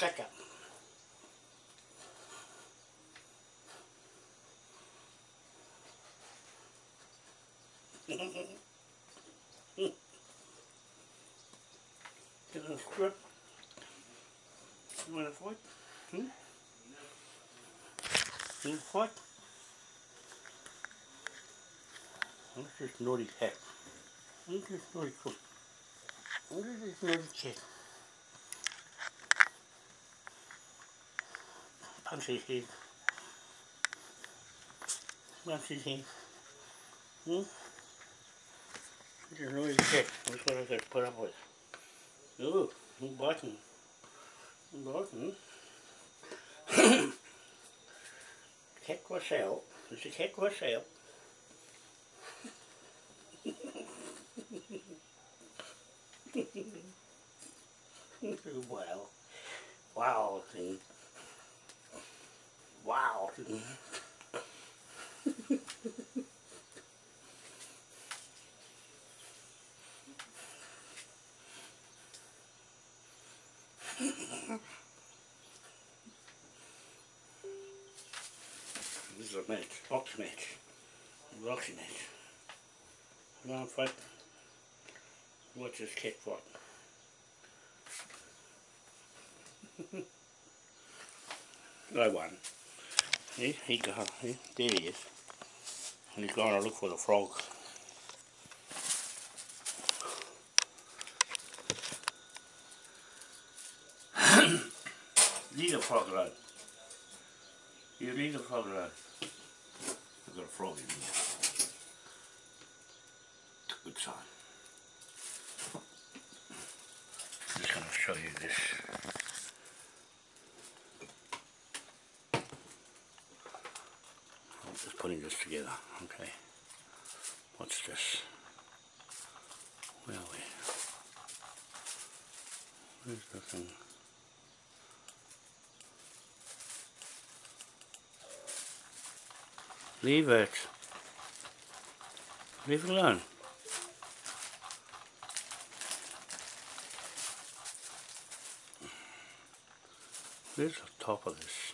caca. Get a script. You want? Hmm? This is naughty cat. This is naughty cook. This is naughty cat. Punch his head. Punch his head. Hmm? Just naughty cat. That's what I to put up with. Ooh. He's biting. cat was out. It's a cat was out. wow. Wow thing. This is a match, box match, boxing match. On, fight. Watch this cat fight. I won. He, he there he is. He's to look for the frog. leave the frog alone. You leave the frog alone. I've got a frog in here. Good sign. I'm just going to show you this. I'm just putting this together, okay. What's this? Where are we? Where's the thing? Leave it. Leave it alone. Where's the top of this?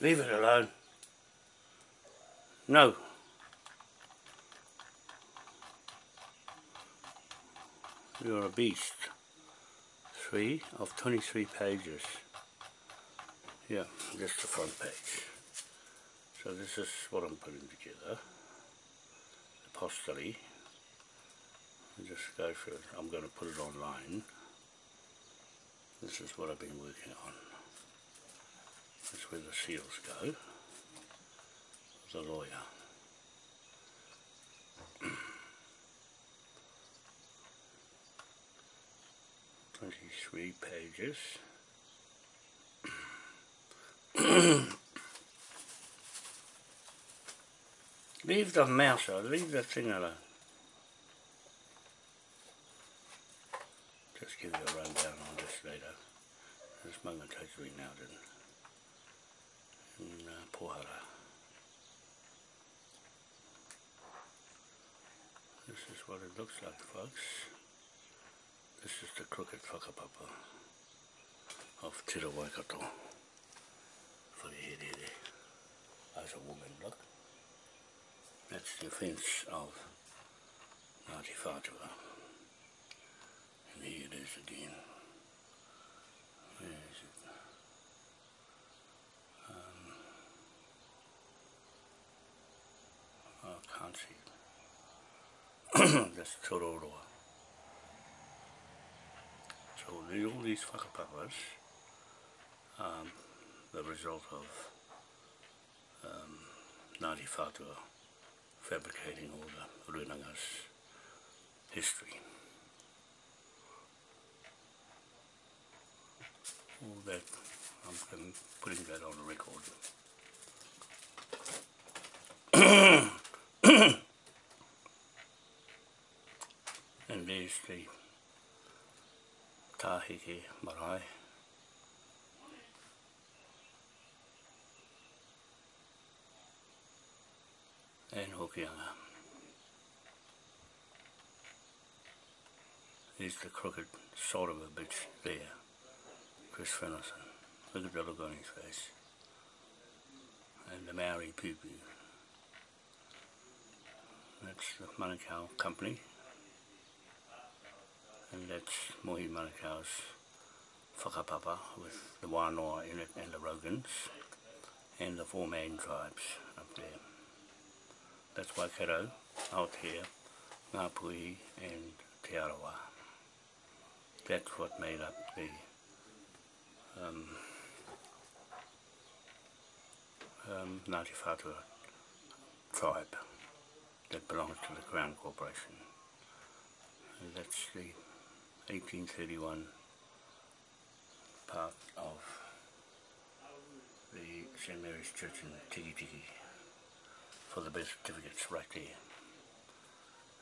Leave it alone. No. You're a beast. Three of 23 pages. Yeah, just the front page. So this is what I'm putting together. The. Just go it. I'm going to put it online. This is what I've been working on. That's where the seals go. The lawyer. Twenty-three pages. leave the mouse leave the thing alone. Just give you a rundown on this later. This momentarily now in, in uh, Pohara. This is what it looks like folks. This is the crooked whakapapa of Tira Waikato. For the head here, as a woman look. That's the offence of Ngāti Whātua. And here it is again. Where is it? Um, it. That's Tororoa. So all these whakapapas, um, the result of um, Ngāti Whātua fabricating all the Runanga's history. All that, I'm putting that on the record. And there's the marae. and Hokianga. He's the crooked sort of a bitch there, Chris Fennison. Look at the look on his face. And the Maori Pupu. That's the Manukau company. That's Mohi Manukau's whakapapa with the Wānoa in it and the Rogans and the four main tribes up there. That's Waikato, Aotea, Ngāpuhi and Te Arawa. That's what made up the um, um, Ngāti Whātua tribe that belongs to the Crown Corporation. And that's the 1831 part of the St Mary's Church in Tiki Tiki for the birth certificates right there.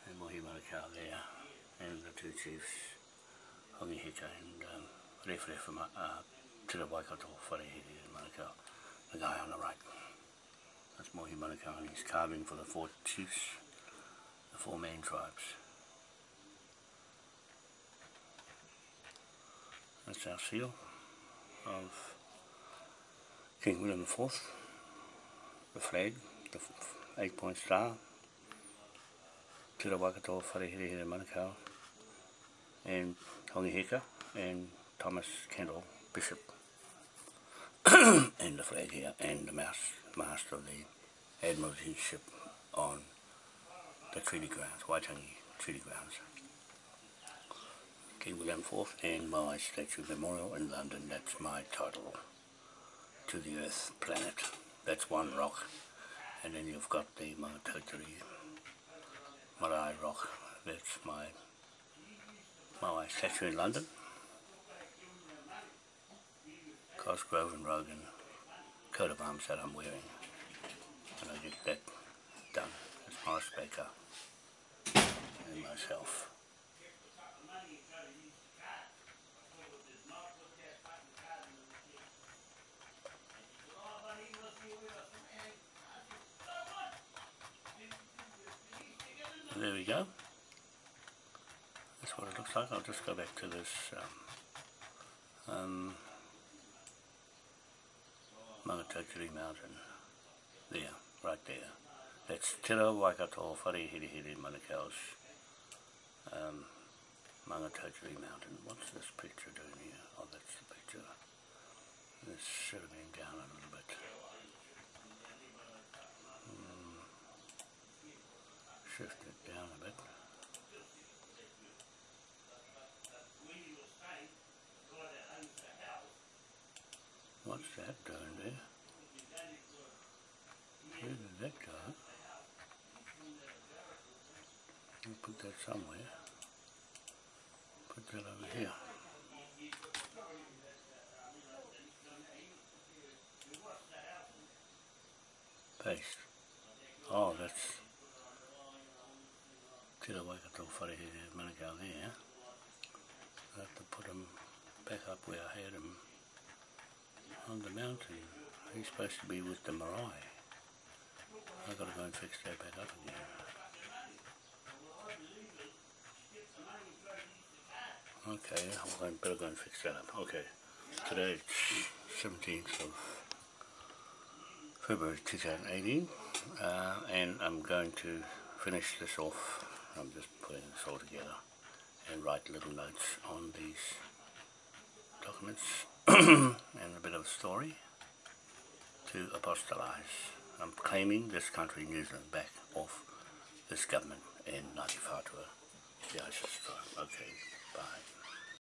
And Mohi Manukau there, and the two chiefs, Hongi Hika and um, Rewhere from uh, Tira Waikato, in Manukau, the guy on the right. That's Mohi Manukau and he's carving for the four chiefs, the four main tribes. That's our seal of King William IV, the flag, the eight point star, Tira Waikato Wharehere Manukau, and Hongi Heka, and Thomas Kendall, Bishop, and the flag here, and the mast, mast of the Admiralty ship on the treaty grounds, Waitangi treaty grounds. William IV and my statue memorial in London, that's my title to the Earth planet. That's one rock. And then you've got the Maungatautari Marae rock. That's my my statue in London. Cosgrove and Rogan coat of arms that I'm wearing. And I get that done. That's my speaker and myself. There we go. That's what it looks like. I'll just go back to this um, um, Maungatautari Mountain. There, right there. That's Te Rau Waikato Wharehirehire Manukau's um, Maungatautari Mountain. What's this picture doing here? Oh, that's the picture. This should have been down a little bit. Shift it down a bit. What's that doing there? Where did that go? I'll put that somewhere. Put that over here. Paste. Oh, that's Tira Waikato Wharehere Manukau there. I have to put him back up where I had him on the mountain. He's supposed to be with the marae. I've got to go and fix that back up again. Okay, I'm better go and fix that up. Okay, today it's 17th of February 2018 uh, and I'm going to finish this off I'm just putting this all together and write little notes on these documents and a bit of a story to apostolize. I'm claiming this country, New Zealand, back off this government in Ngāti Whātua, the ISIS tribe. Okay, bye.